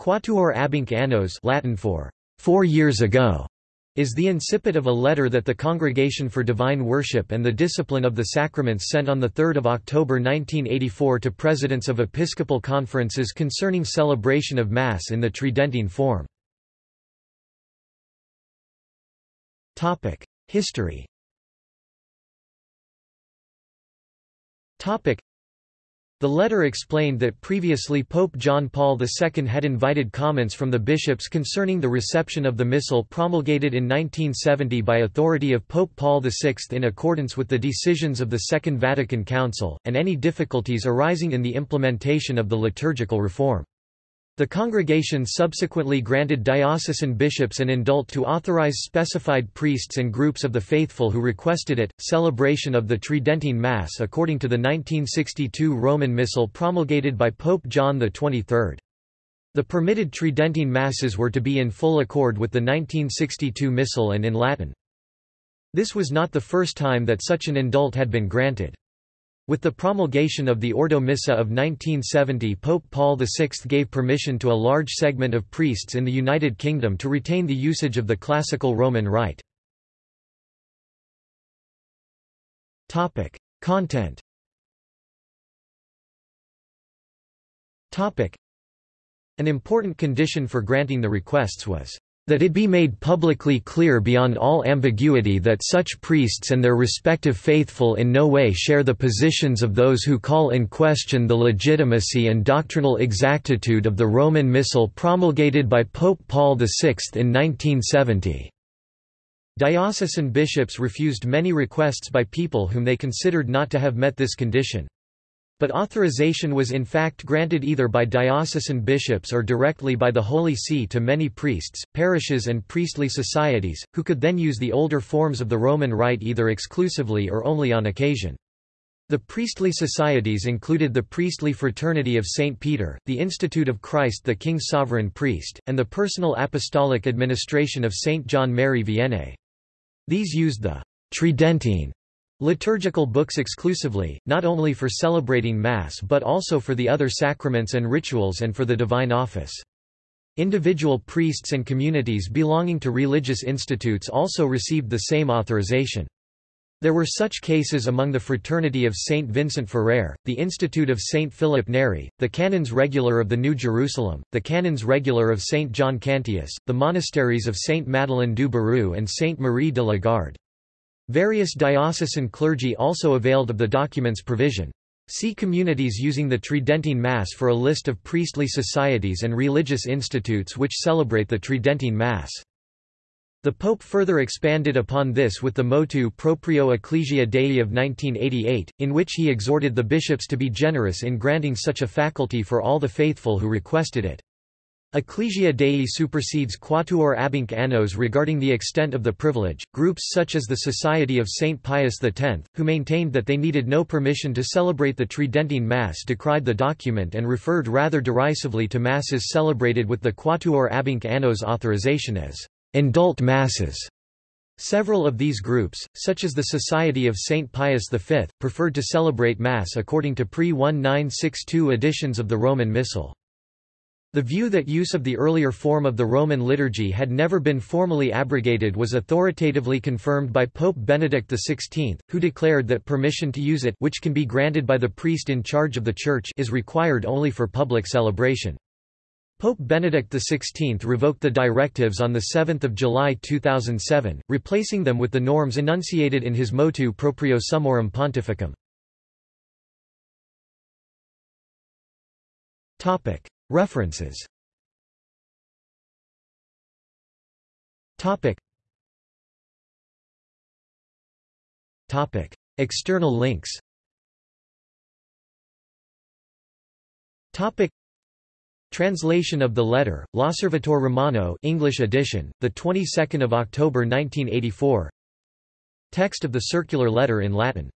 Quattuor abhinc annos Latin for four years ago is the incipit of a letter that the Congregation for Divine Worship and the Discipline of the Sacraments sent on 3 October 1984 to presidents of episcopal conferences concerning celebration of Mass in the Tridentine form. History the letter explained that previously Pope John Paul II had invited comments from the bishops concerning the reception of the Missal promulgated in 1970 by authority of Pope Paul VI in accordance with the decisions of the Second Vatican Council, and any difficulties arising in the implementation of the liturgical reform. The congregation subsequently granted diocesan bishops an indult to authorize specified priests and groups of the faithful who requested it. Celebration of the Tridentine Mass according to the 1962 Roman Missal promulgated by Pope John XXIII. The permitted Tridentine Masses were to be in full accord with the 1962 Missal and in Latin. This was not the first time that such an indult had been granted. With the promulgation of the Ordo Missae of 1970 Pope Paul VI gave permission to a large segment of priests in the United Kingdom to retain the usage of the classical Roman rite. Content An important condition for granting the requests was that it be made publicly clear beyond all ambiguity that such priests and their respective faithful in no way share the positions of those who call in question the legitimacy and doctrinal exactitude of the Roman Missal promulgated by Pope Paul VI in 1970. Diocesan bishops refused many requests by people whom they considered not to have met this condition. But authorization was in fact granted either by diocesan bishops or directly by the Holy See to many priests, parishes and priestly societies, who could then use the older forms of the Roman Rite either exclusively or only on occasion. The priestly societies included the Priestly Fraternity of St. Peter, the Institute of Christ the King's Sovereign Priest, and the Personal Apostolic Administration of St. John Mary Vianney. These used the Tridentine Liturgical books exclusively, not only for celebrating Mass but also for the other sacraments and rituals and for the divine office. Individual priests and communities belonging to religious institutes also received the same authorization. There were such cases among the Fraternity of Saint Vincent Ferrer, the Institute of Saint Philip Neri, the Canons Regular of the New Jerusalem, the Canons Regular of Saint John Cantius, the monasteries of Saint Madeleine du Barroux and Saint Marie de la Garde. Various diocesan clergy also availed of the document's provision. See communities using the Tridentine Mass for a list of priestly societies and religious institutes which celebrate the Tridentine Mass. The Pope further expanded upon this with the motu proprio Ecclesia Dei of 1988, in which he exhorted the bishops to be generous in granting such a faculty for all the faithful who requested it. Ecclesia Dei supersedes Quattuor abhinc annos regarding the extent of the privilege. Groups such as the Society of St. Pius X, who maintained that they needed no permission to celebrate the Tridentine Mass, decried the document and referred rather derisively to Masses celebrated with the Quattuor abhinc annos authorization as indult Masses. Several of these groups, such as the Society of St. Pius V, preferred to celebrate Mass according to pre-1962 editions of the Roman Missal. The view that use of the earlier form of the Roman liturgy had never been formally abrogated was authoritatively confirmed by Pope Benedict XVI, who declared that permission to use it which can be granted by the priest in charge of the Church is required only for public celebration. Pope Benedict XVI revoked the directives on 7 July 2007, replacing them with the norms enunciated in his motu proprio Summorum Pontificum. References. Topic. Topic. External links. Topic. Translation of the letter, L'Osservatore Romano English edition, the 22nd of October 1984 Text of the circular letter in Latin